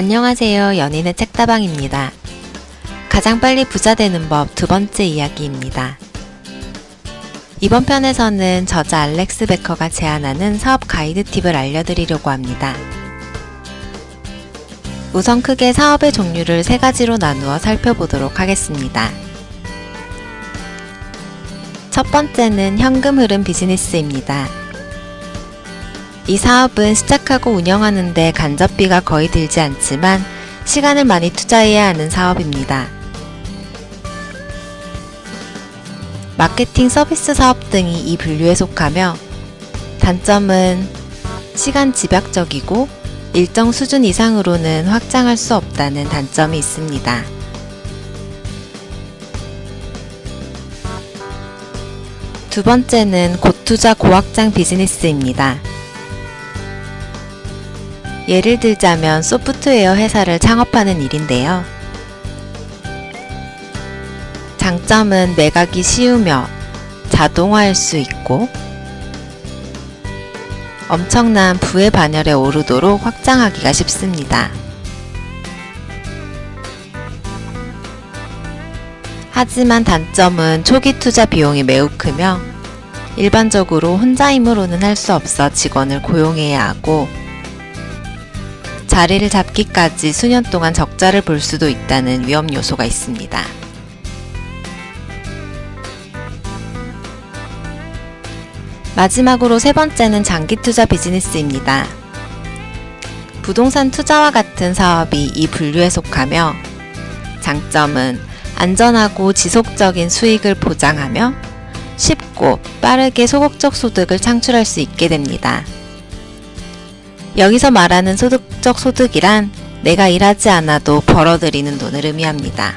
안녕하세요. 연인의 책다방입니다. 가장 빨리 부자 되는 법 두 번째 이야기입니다. 이번 편에서는 저자 알렉스 베커가 제안하는 사업 가이드 팁을 알려드리려고 합니다. 우선 크게 사업의 종류를 세 가지로 나누어 살펴보도록 하겠습니다. 첫 번째는 현금 흐름 비즈니스입니다. 이 사업은 시작하고 운영하는데 간접비가 거의 들지 않지만 시간을 많이 투자해야 하는 사업입니다. 마케팅 서비스 사업 등이 이 분류에 속하며 단점은 시간 집약적이고 일정 수준 이상으로는 확장할 수 없다는 단점이 있습니다. 두 번째는 고투자 고확장 비즈니스입니다. 예를 들자면 소프트웨어 회사를 창업하는 일인데요. 장점은 매각이 쉬우며 자동화할 수 있고 엄청난 부의 반열에 오르도록 확장하기가 쉽습니다. 하지만 단점은 초기 투자 비용이 매우 크며 일반적으로 혼자 힘으로는 할 수 없어 직원을 고용해야 하고 자리를 잡기까지 수년 동안 적자를 볼 수도 있다는 위험 요소가 있습니다. 마지막으로 세 번째는 장기 투자 비즈니스입니다. 부동산 투자와 같은 사업이 이 분류에 속하며 장점은 안전하고 지속적인 수익을 보장하며 쉽고 빠르게 소극적 소득을 창출할 수 있게 됩니다. 여기서 말하는 소득적 소득이란 내가 일하지 않아도 벌어들이는 돈을 의미합니다.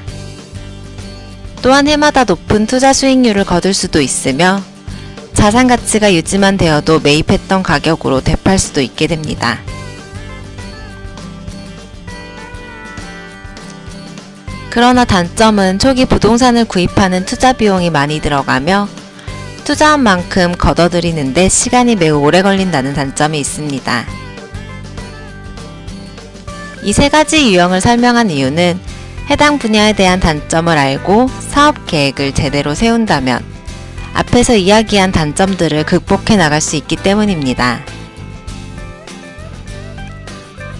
또한 해마다 높은 투자 수익률을 거둘 수도 있으며 자산 가치가 유지만 되어도 매입했던 가격으로 되팔 수도 있게 됩니다. 그러나 단점은 초기 부동산을 구입하는 투자 비용이 많이 들어가며 투자한 만큼 걷어들이는데 시간이 매우 오래 걸린다는 단점이 있습니다. 이 세 가지 유형을 설명한 이유는 해당 분야에 대한 단점을 알고 사업 계획을 제대로 세운다면 앞에서 이야기한 단점들을 극복해 나갈 수 있기 때문입니다.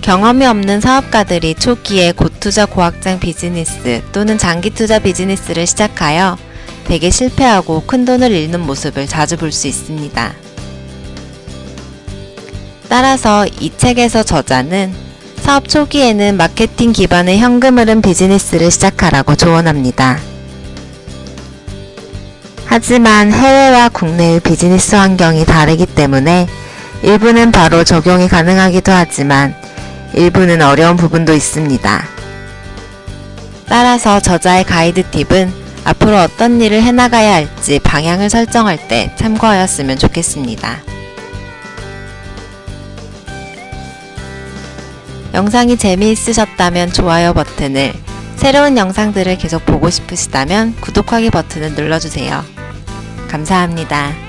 경험이 없는 사업가들이 초기에 고투자 고확장 비즈니스 또는 장기 투자 비즈니스를 시작하여 대개 실패하고 큰 돈을 잃는 모습을 자주 볼 수 있습니다. 따라서 이 책에서 저자는 사업 초기에는 마케팅 기반의 현금 흐름 비즈니스를 시작하라고 조언합니다. 하지만 해외와 국내의 비즈니스 환경이 다르기 때문에 일부는 바로 적용이 가능하기도 하지만 일부는 어려운 부분도 있습니다. 따라서 저자의 가이드 팁은 앞으로 어떤 일을 해나가야 할지 방향을 설정할 때 참고하였으면 좋겠습니다. 영상이 재미있으셨다면 좋아요 버튼을, 새로운 영상들을 계속 보고 싶으시다면 구독하기 버튼을 눌러주세요. 감사합니다.